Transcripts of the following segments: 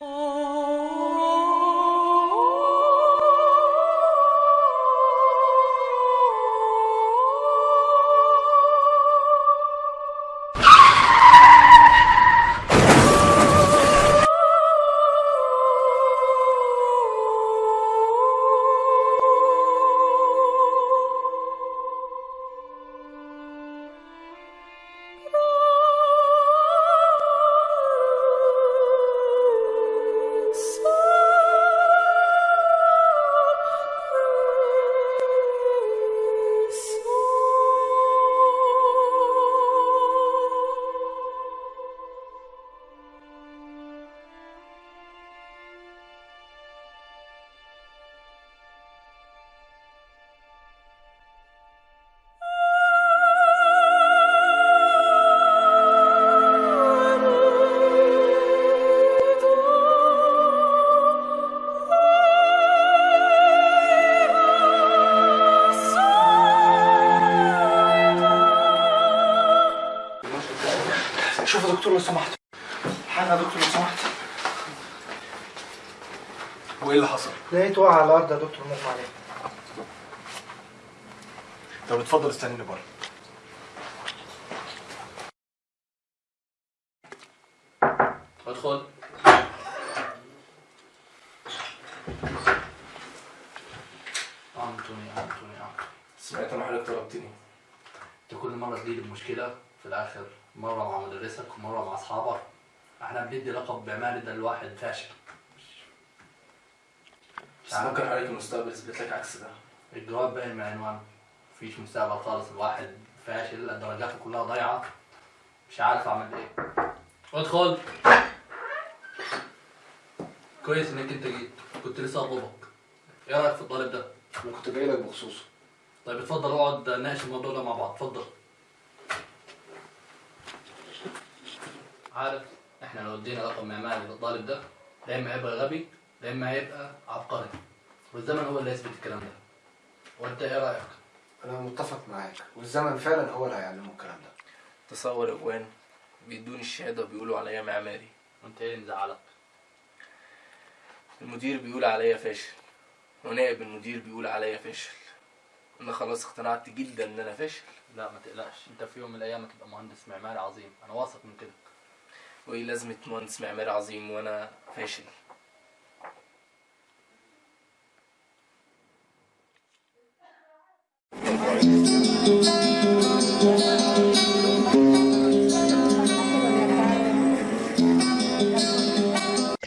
Oh. وإيه اللي حصل؟ لقيت وقع على الأرض يا دكتور مغمى عليه طب اتفضل استنيني بره. ادخل أنتوني أنتوني أنتوني. سمعت إن حضرتك طلبتني. أنت كل مرة تجيب المشكلة في الآخر مرة مع مدرسك ومرة مع أصحابك إحنا بندي لقب بعمالي ده الواحد فاشل. بس ممكن حضرتك المستقبل يثبت لك عكس ده. الجواب باين من عنوانه مفيش مستقبل خالص. الواحد فاشل درجاته كلها ضايعة. مش عارف أعمل إيه. ادخل. كويس إنك أنت جيت. كنت لسه اطلبك إيه رأيك في الطالب ده؟ أنا كنت جاي لك بخصوصه. طيب اتفضل اقعد نناقش الموضوع ده مع بعض. اتفضل. عارف إحنا لو ادينا رقم معماري للطالب ده يا اما هيبقى غبي. يا اما هيبقى عبقري. والزمن هو اللي يثبت الكلام ده. وأنت إيه رأيك؟ أنا متفق معاك. والزمن فعلا هو اللي هيعلمه الكلام ده. تصور إخوان بيدوني الشهادة وبيقولوا عليا معماري. وأنت إيه اللي مزعلك؟ المدير بيقول عليا فاشل. ونائب المدير بيقول عليا فاشل. أنا خلاص اقتنعت جدا إن أنا فاشل. لا ما تقلقش. أنت في يوم من الأيام هتبقى مهندس معماري عظيم. أنا واثق من كده. وإيه لازمة مهندس معماري عظيم وأنا فاشل؟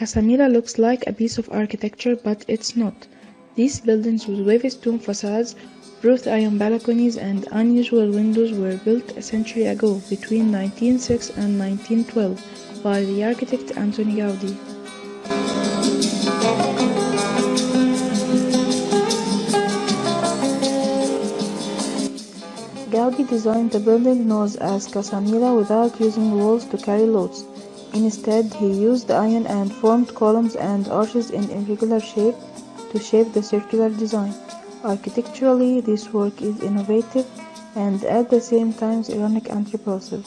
Casa Milà looks like a piece of architecture, but it's not. These buildings with wavy stone facades, wrought iron balconies, and unusual windows were built a century ago, between 1906 and 1912, by the architect Anthony Gaudi. Gaudi designed the building known as Casa Milà without using walls to carry loads. Instead, he used iron and formed columns and arches in irregular shape to shape the circular design. Architecturally, this work is innovative and at the same time ironic and repulsive.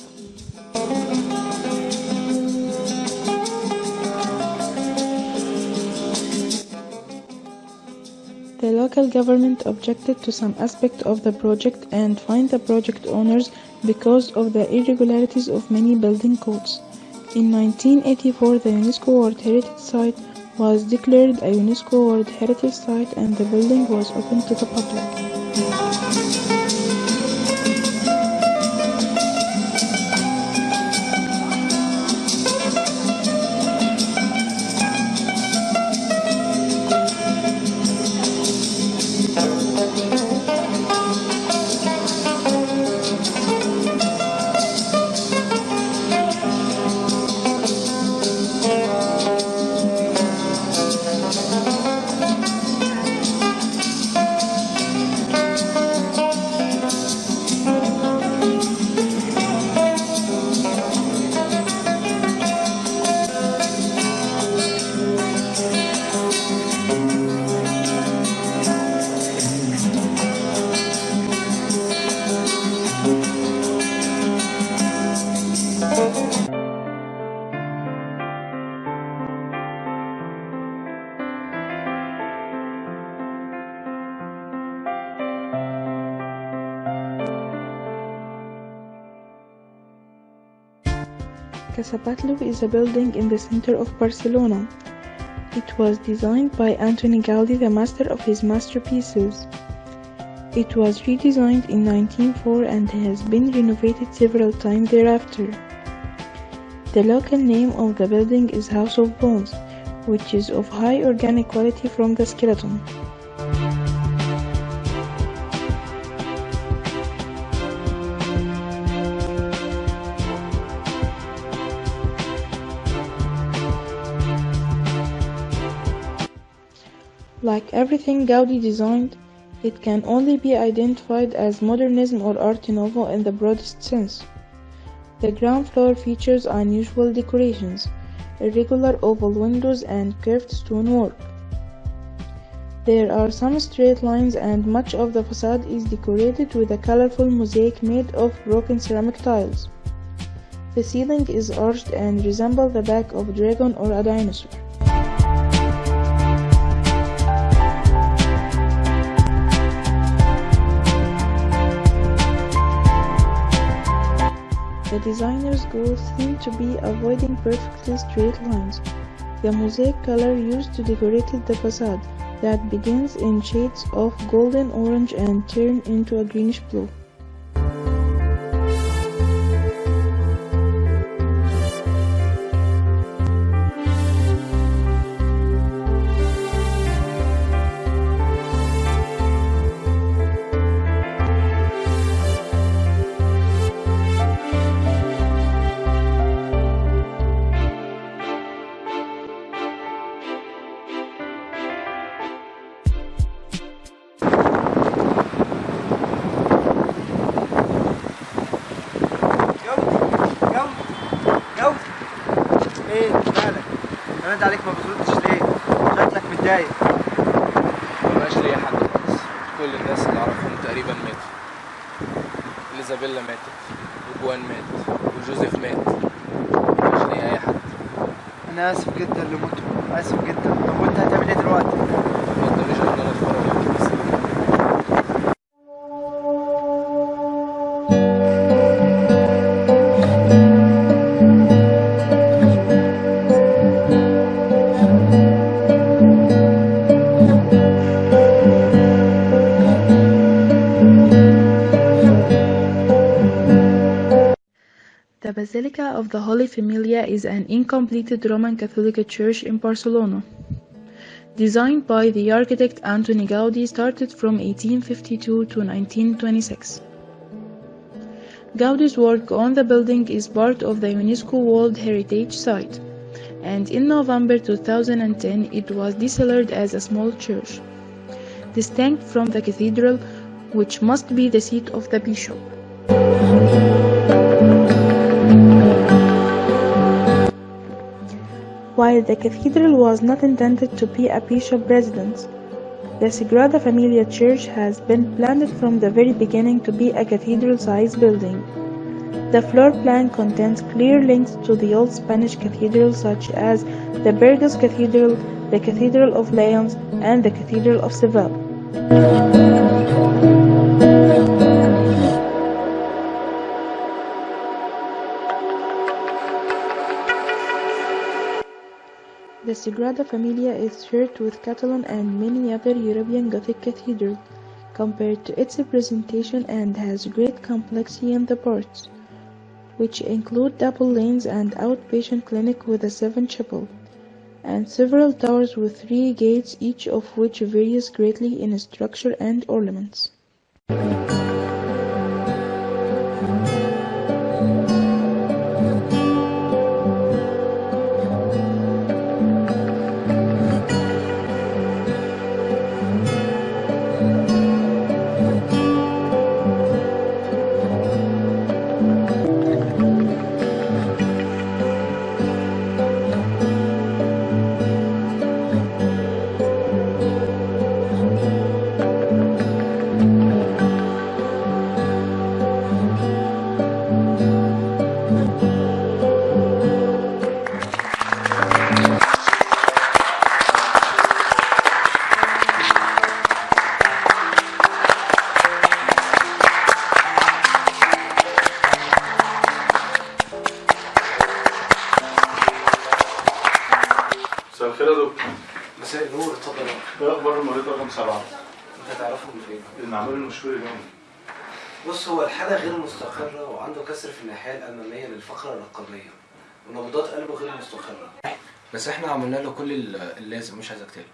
Local government objected to some aspect of the project and fined the project owners because of the irregularities of many building codes. In 1984, the UNESCO World Heritage Site was declared a UNESCO World Heritage Site and the building was open to the public. Casa Batlló is a building in the center of Barcelona. It was designed by Antoni Gaudí, the master of his masterpieces. It was redesigned in 1904 and has been renovated several times thereafter. The local name of the building is House of Bones, which is of high organic quality from the skeleton. Like everything Gaudi designed, it can only be identified as modernism or art nouveau in the broadest sense. The ground floor features unusual decorations, irregular oval windows and curved stonework. There are some straight lines and much of the facade is decorated with a colorful mosaic made of broken ceramic tiles. The ceiling is arched and resembles the back of a dragon or a dinosaur. The designer's goal seemed to be avoiding perfectly straight lines. The mosaic color used to decorate the facade that begins in shades of golden orange and turn into a greenish blue. رد عليك ما بتردش ليه؟ شكلك متضايق. مبقاش ليا حد خالص. كل الناس اللي أعرفهم تقريبا ماتوا. إليزابيلا ماتت وجوان مات وجوزيف مات. مبقاش ليا أي حد. أنا آسف جدا لموته آسف جدا. طب وأنت هتعمل إيه دلوقتي؟ Basilica of the Holy Familia is an incompleted Roman Catholic church in Barcelona. Designed by the architect Antoni Gaudi started from 1852 to 1926. Gaudi's work on the building is part of the UNESCO World Heritage Site, and in November 2010 it was declared as a small church, distinct from the cathedral, which must be the seat of the bishop. While the cathedral was not intended to be a bishop residence, the Sagrada Familia Church has been planned from the very beginning to be a cathedral-sized building. The floor plan contains clear links to the old Spanish cathedrals such as the Burgos Cathedral, the Cathedral of Lyons, and the Cathedral of Seville. The Sagrada Familia is shared with Catalan and many other European Gothic cathedrals compared to its presentation and has great complexity in the parts, which include double lanes and outpatient clinic with a seven chapel, and several towers with three gates each of which varies greatly in structure and ornaments. مساء النور اتفضل. إيه أخبار المريض رقم سبعة؟ انت تعرفه من فين؟ المعمول المشهور اليوم بص هو الحالة غير مستقرة وعنده كسر في الناحية الأمامية للفقرة الرقبية ونبضات قلبه غير مستقرة. بس إحنا عملنا له كل ال- اللازم مش عايزك تقلق.